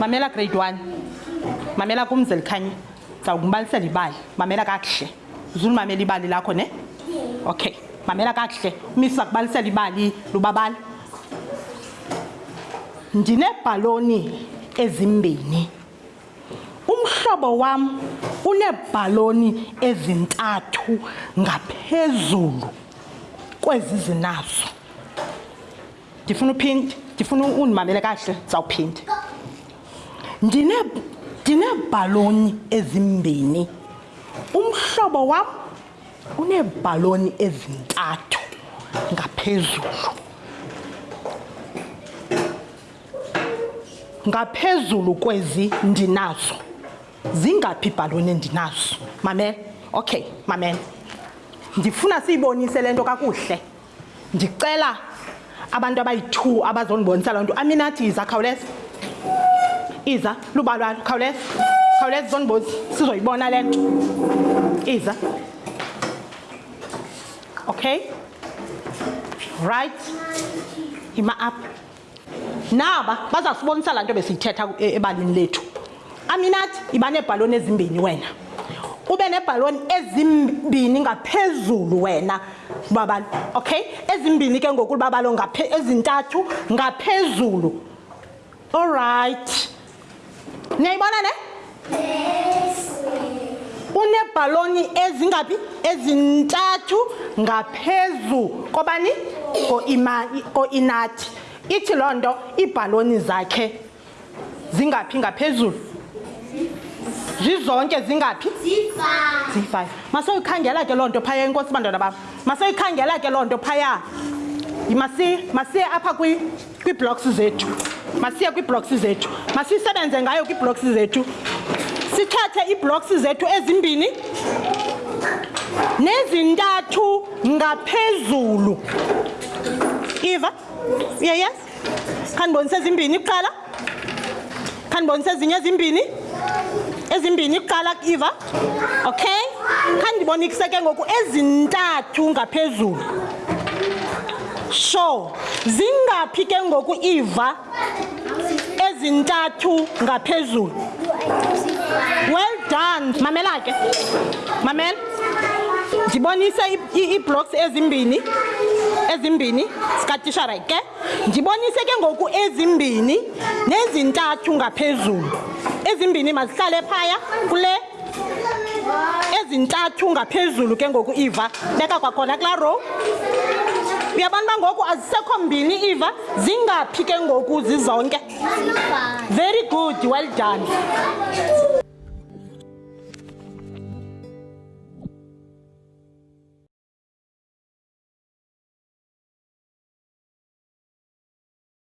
mamela grade one. Mamela kumzeli khanye. Zawukumbalisela ibali. Mamela kakuhle. Uzulumamela ibali lakho ne? Okay. Mamela kakuhle. Umisa kubalisela ibali lubabala ndinebhaloni ezimbini. Umhlobo wam uneebhaloni ezintathu ngaphezulu kwezi zinazo. Ndifuna uphinde ndifuna undimamele kahle zawuphinde Ndine- ndineebhaloni ezimbini. Umhlobo wam uneebhaloni ezintathu ngaphezulu. Ngaphezulu kwezi ndinazo zingaphi ibhaloni endinazo? Mamela okay mamela ndifuna siyibonise le nto kakuhle. Ndicela abantu abayi-two abazondibonisa loo nto. Aminathi iza khawuleza. Iza luba lwalo khawuleza khawuleza uzondibonisa sizoyibona le nto. Iza. Okay? Right. Yima apha naba baza sibonisa laa nto besiyithetha e- ebalini lethu. Aminathi iba neebhaloni ezimbini wena. Ube neebhaloni ezimbini ngaphezulu wena babalo okay? Ezimbini ke ngoku babalo ngaphe- ezintathu ngaphezulu. Allright niyayibona ne uneebhaloni ezingaphi ezintathu ngaphezu kobani? Ko-inathi ithi loo nto iibhaloni zakhe zingaphi ngaphezulu? Zizonke zingaphi? Ziyi-five. Masoyikhangela ke loo nto phaya enkosi bantwana bam. Masoyikhangela ke loo nto phaya. Masiye apha kwi- kwii-blocks zethu. Masiye kwii-blocks zethu. Masisebenze ngayo kwii-blocks zethu. Sithathe ii-blocks zethu ezimbini nezintathu ngaphezulu. Iva? Uyayes khandibonise ezimbini kuqala. Khandibonise ezinye ezimbini. Ezimbini kuqala iva. Okay. Khandibonise ke ngoku ezintathu ngaphezulu sure zingaphi ke ngoku iva ezintathu ngaphezulu? Well done. Mamela ke. Mamela. Ndibonise ii-blocks ezimbini ezimbini sikatishara ke. Ndibonise ke ngoku ezimbini nezintathu ngaphezulu. Ezimbini mazihlale phaya kule. Ezintathu ngaphezulu ke ngoku iva. Beka kwakhona kulaa row. Uyabona uba ngoku azisekho mbini iva zingaphi ke ngoku zizonke? Very good well done